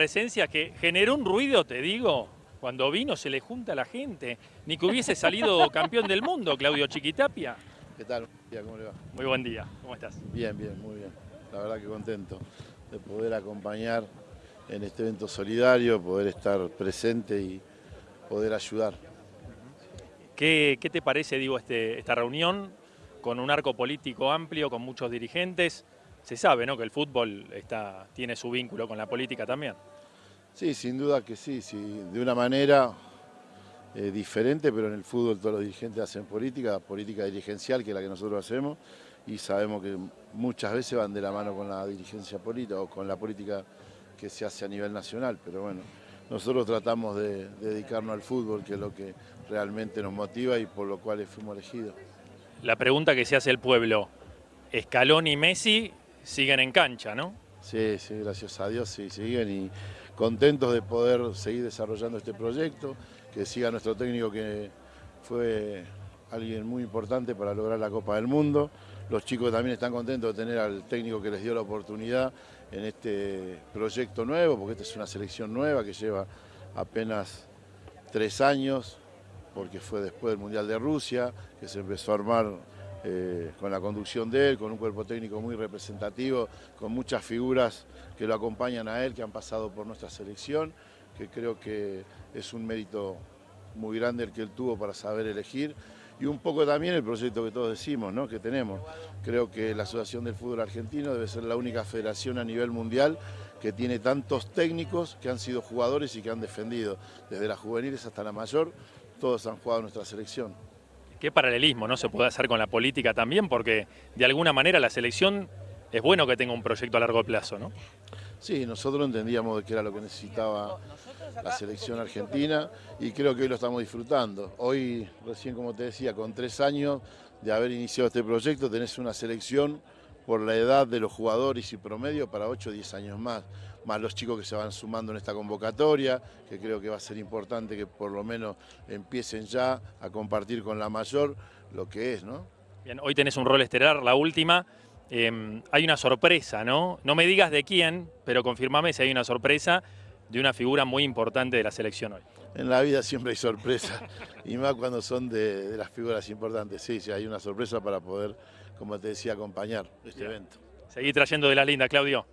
presencia que generó un ruido, te digo, cuando vino se le junta a la gente. Ni que hubiese salido campeón del mundo, Claudio Chiquitapia. ¿Qué tal? ¿Cómo le va? Muy buen día, ¿cómo estás? Bien, bien, muy bien. La verdad que contento de poder acompañar en este evento solidario, poder estar presente y poder ayudar. ¿Qué, qué te parece, digo, este, esta reunión con un arco político amplio, con muchos dirigentes? Se sabe, ¿no?, que el fútbol está, tiene su vínculo con la política también. Sí, sin duda que sí, sí de una manera eh, diferente, pero en el fútbol todos los dirigentes hacen política, política dirigencial, que es la que nosotros hacemos, y sabemos que muchas veces van de la mano con la dirigencia política o con la política que se hace a nivel nacional, pero bueno, nosotros tratamos de, de dedicarnos al fútbol, que es lo que realmente nos motiva y por lo cual fuimos elegidos. La pregunta que se hace el pueblo, Escalón y Messi siguen en cancha, ¿no? Sí, sí, gracias a Dios, sí, siguen y contentos de poder seguir desarrollando este proyecto, que siga nuestro técnico que fue alguien muy importante para lograr la Copa del Mundo. Los chicos también están contentos de tener al técnico que les dio la oportunidad en este proyecto nuevo, porque esta es una selección nueva que lleva apenas tres años, porque fue después del Mundial de Rusia, que se empezó a armar eh, con la conducción de él, con un cuerpo técnico muy representativo, con muchas figuras que lo acompañan a él, que han pasado por nuestra selección, que creo que es un mérito muy grande el que él tuvo para saber elegir y un poco también el proyecto que todos decimos, ¿no? que tenemos. Creo que la Asociación del Fútbol Argentino debe ser la única federación a nivel mundial que tiene tantos técnicos que han sido jugadores y que han defendido, desde las juveniles hasta la mayor, todos han jugado nuestra selección. ¿Qué paralelismo no se puede hacer con la política también? Porque de alguna manera la selección es bueno que tenga un proyecto a largo plazo, ¿no? Sí, nosotros entendíamos que era lo que necesitaba la selección argentina y creo que hoy lo estamos disfrutando. Hoy, recién como te decía, con tres años de haber iniciado este proyecto, tenés una selección por la edad de los jugadores y promedio para 8 o 10 años más, más los chicos que se van sumando en esta convocatoria, que creo que va a ser importante que por lo menos empiecen ya a compartir con la mayor lo que es, ¿no? Bien, hoy tenés un rol estelar, la última, eh, hay una sorpresa, ¿no? No me digas de quién, pero confirmame si hay una sorpresa de una figura muy importante de la selección hoy. En la vida siempre hay sorpresas, y más cuando son de, de, las figuras importantes. Sí, sí, hay una sorpresa para poder, como te decía, acompañar este Bien. evento. Seguí trayendo de la linda, Claudio.